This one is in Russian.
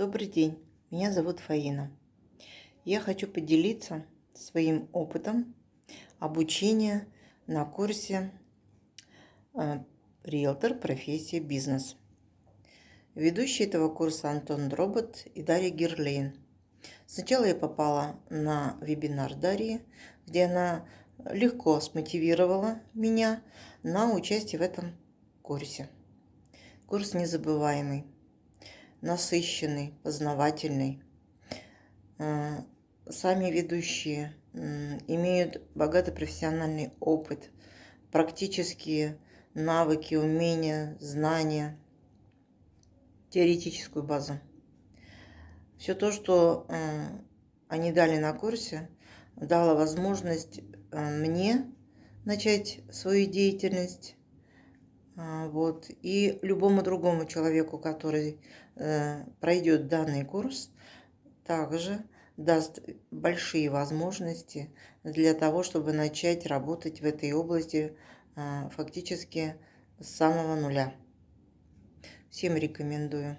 Добрый день, меня зовут Фаина. Я хочу поделиться своим опытом обучения на курсе э, «Риэлтор. Профессия. Бизнес». Ведущий этого курса Антон Дробот и Дарья Герлейн. Сначала я попала на вебинар Дарьи, где она легко смотивировала меня на участие в этом курсе. Курс незабываемый насыщенный, познавательный. Э, сами ведущие имеют богатый профессиональный опыт, практические навыки, умения, знания, теоретическую базу. Все то, что э, они дали на курсе, дало возможность э, мне начать свою деятельность вот. И любому другому человеку, который э, пройдет данный курс, также даст большие возможности для того, чтобы начать работать в этой области э, фактически с самого нуля. Всем рекомендую.